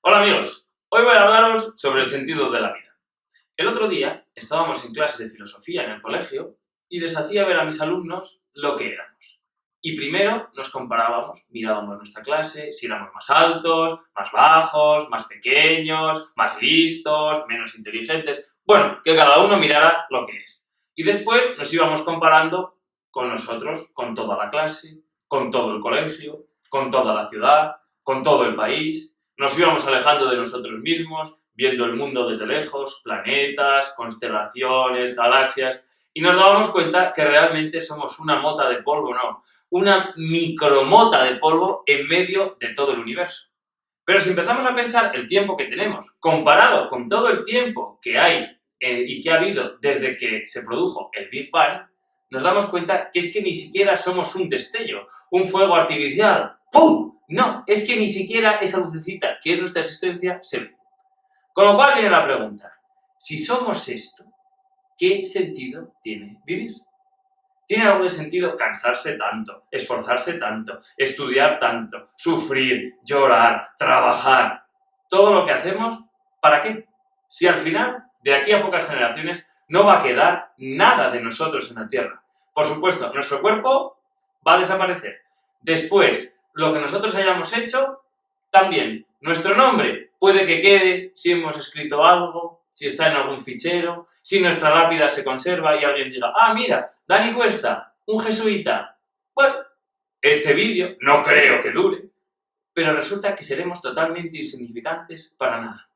Hola amigos, hoy voy a hablaros sobre el sentido de la vida. El otro día estábamos en clase de filosofía en el colegio y les hacía ver a mis alumnos lo que éramos. Y primero nos comparábamos, mirábamos nuestra clase, si éramos más altos, más bajos, más pequeños, más listos, menos inteligentes... Bueno, que cada uno mirara lo que es. Y después nos íbamos comparando con nosotros, con toda la clase, con todo el colegio, con toda la ciudad, con todo el país. Nos íbamos alejando de nosotros mismos, viendo el mundo desde lejos, planetas, constelaciones, galaxias, y nos dábamos cuenta que realmente somos una mota de polvo, no, una micromota de polvo en medio de todo el universo. Pero si empezamos a pensar el tiempo que tenemos, comparado con todo el tiempo que hay eh, y que ha habido desde que se produjo el Big Bang, nos damos cuenta que es que ni siquiera somos un destello, un fuego artificial. ¡Pum! No, es que ni siquiera esa lucecita, que es nuestra existencia, se. Con lo cual viene la pregunta, si somos esto, ¿qué sentido tiene vivir? ¿Tiene algo de sentido cansarse tanto, esforzarse tanto, estudiar tanto, sufrir, llorar, trabajar? Todo lo que hacemos, ¿para qué? Si al final, de aquí a pocas generaciones, no va a quedar nada de nosotros en la Tierra. Por supuesto, nuestro cuerpo va a desaparecer. Después, lo que nosotros hayamos hecho, también. Nuestro nombre puede que quede si hemos escrito algo, si está en algún fichero, si nuestra lápida se conserva y alguien diga, ah, mira, Dani Cuesta, un jesuita. Bueno, este vídeo no creo que dure, pero resulta que seremos totalmente insignificantes para nada.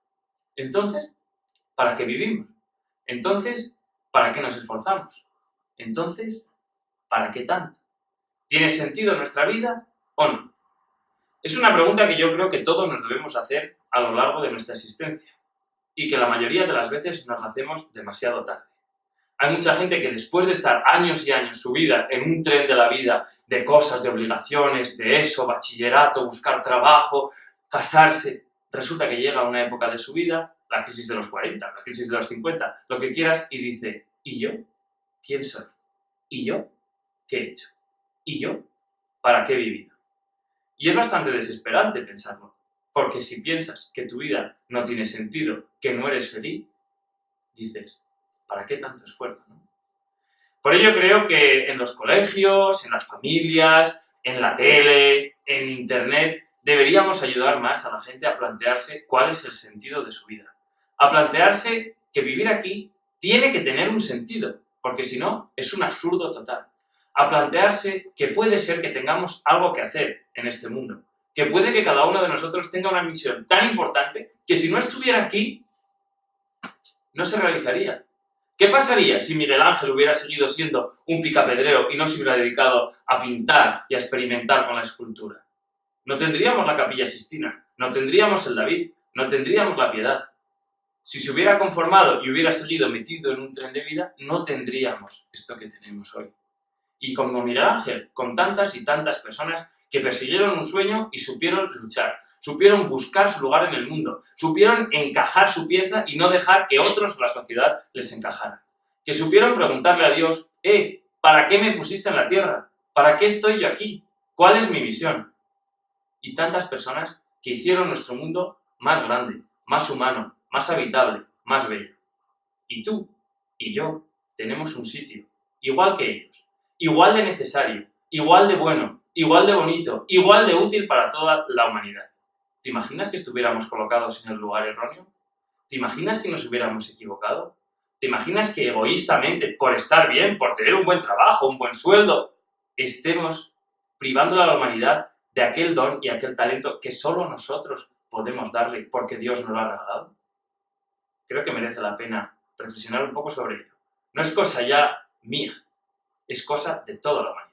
Entonces, ¿para qué vivimos? Entonces, ¿para qué nos esforzamos? Entonces, ¿para qué tanto? ¿Tiene sentido nuestra vida o no? Es una pregunta que yo creo que todos nos debemos hacer a lo largo de nuestra existencia y que la mayoría de las veces nos la hacemos demasiado tarde. Hay mucha gente que después de estar años y años su vida en un tren de la vida, de cosas, de obligaciones, de eso, bachillerato, buscar trabajo, casarse, resulta que llega una época de su vida la crisis de los 40, la crisis de los 50, lo que quieras, y dice, ¿y yo? ¿Quién soy? ¿Y yo? ¿Qué he hecho? ¿Y yo? ¿Para qué he vivido? Y es bastante desesperante pensarlo, porque si piensas que tu vida no tiene sentido, que no eres feliz, dices, ¿para qué tanto esfuerzo? Por ello creo que en los colegios, en las familias, en la tele, en internet, deberíamos ayudar más a la gente a plantearse cuál es el sentido de su vida a plantearse que vivir aquí tiene que tener un sentido, porque si no, es un absurdo total. A plantearse que puede ser que tengamos algo que hacer en este mundo, que puede que cada uno de nosotros tenga una misión tan importante que si no estuviera aquí, no se realizaría. ¿Qué pasaría si Miguel Ángel hubiera seguido siendo un picapedrero y no se hubiera dedicado a pintar y a experimentar con la escultura? No tendríamos la Capilla Sistina, no tendríamos el David, no tendríamos la Piedad. Si se hubiera conformado y hubiera seguido metido en un tren de vida, no tendríamos esto que tenemos hoy. Y como Miguel Ángel, con tantas y tantas personas que persiguieron un sueño y supieron luchar, supieron buscar su lugar en el mundo, supieron encajar su pieza y no dejar que otros o la sociedad les encajara. Que supieron preguntarle a Dios, eh, ¿para qué me pusiste en la tierra? ¿Para qué estoy yo aquí? ¿Cuál es mi misión? Y tantas personas que hicieron nuestro mundo más grande, más humano, más habitable, más bello. Y tú y yo tenemos un sitio, igual que ellos, igual de necesario, igual de bueno, igual de bonito, igual de útil para toda la humanidad. ¿Te imaginas que estuviéramos colocados en el lugar erróneo? ¿Te imaginas que nos hubiéramos equivocado? ¿Te imaginas que egoístamente, por estar bien, por tener un buen trabajo, un buen sueldo, estemos privando a la humanidad de aquel don y aquel talento que solo nosotros podemos darle porque Dios nos lo ha regalado? Creo que merece la pena reflexionar un poco sobre ello. No es cosa ya mía, es cosa de toda la humanidad.